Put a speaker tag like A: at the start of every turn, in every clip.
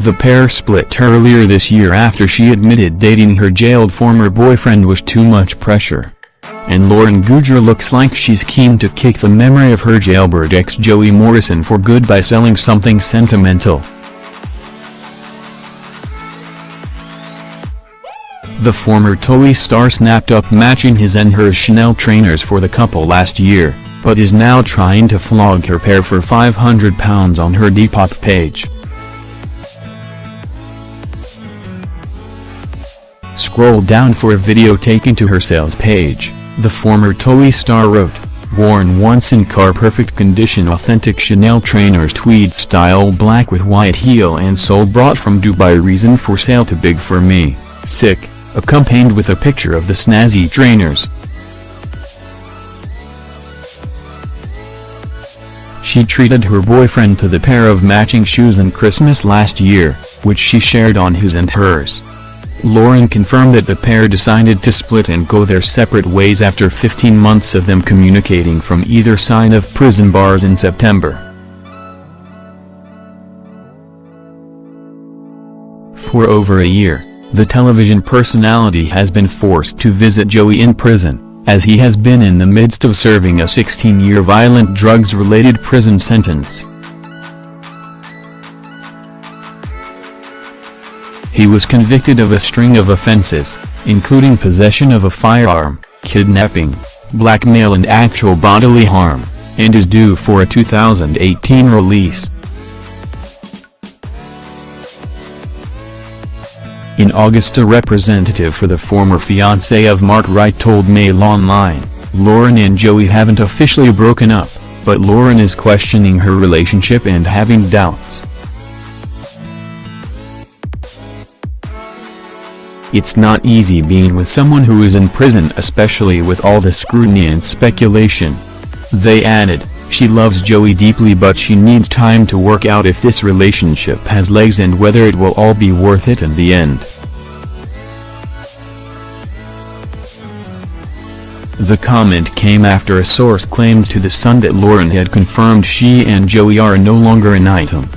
A: The pair split earlier this year after she admitted dating her jailed former boyfriend was too much pressure. And Lauren Goodger looks like she's keen to kick the memory of her jailbird ex Joey Morrison for good by selling something sentimental. The former TOWIE star snapped up matching his and her Chanel trainers for the couple last year, but is now trying to flog her pair for £500 on her Depop page. Scroll down for a video taken to her sales page, the former TOWIE star wrote, worn once in car-perfect condition authentic Chanel trainers tweed style black with white heel and sole brought from Dubai reason for sale to big for me, sick, accompanied with a picture of the snazzy trainers. She treated her boyfriend to the pair of matching shoes in Christmas last year, which she shared on his and hers. Lauren confirmed that the pair decided to split and go their separate ways after 15 months of them communicating from either side of prison bars in September. For over a year, the television personality has been forced to visit Joey in prison, as he has been in the midst of serving a 16-year violent drugs-related prison sentence. He was convicted of a string of offenses, including possession of a firearm, kidnapping, blackmail and actual bodily harm, and is due for a 2018 release. In August a representative for the former fiancé of Mark Wright told Mail Online, Lauren and Joey haven't officially broken up, but Lauren is questioning her relationship and having doubts. It's not easy being with someone who is in prison especially with all the scrutiny and speculation. They added, she loves Joey deeply but she needs time to work out if this relationship has legs and whether it will all be worth it in the end. The comment came after a source claimed to The Sun that Lauren had confirmed she and Joey are no longer an item.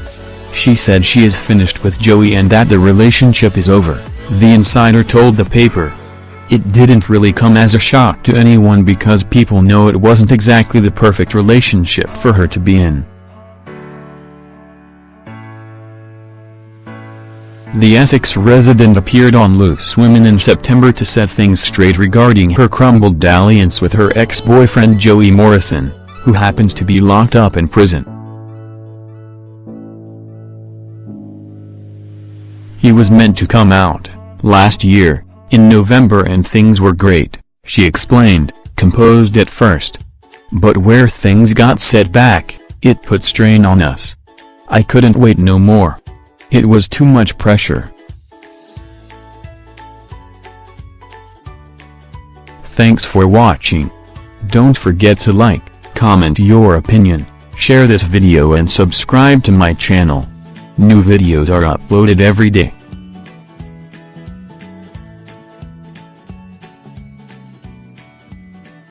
A: She said she is finished with Joey and that the relationship is over. The insider told the paper. It didn't really come as a shock to anyone because people know it wasn't exactly the perfect relationship for her to be in. The Essex resident appeared on Loose Women in September to set things straight regarding her crumbled dalliance with her ex-boyfriend Joey Morrison, who happens to be locked up in prison. He was meant to come out, last year, in November and things were great, she explained, composed at first. But where things got set back, it put strain on us. I couldn't wait no more. It was too much pressure. Thanks for watching. Don't forget to like, comment your opinion, share this video and subscribe to my channel. New videos are uploaded every day.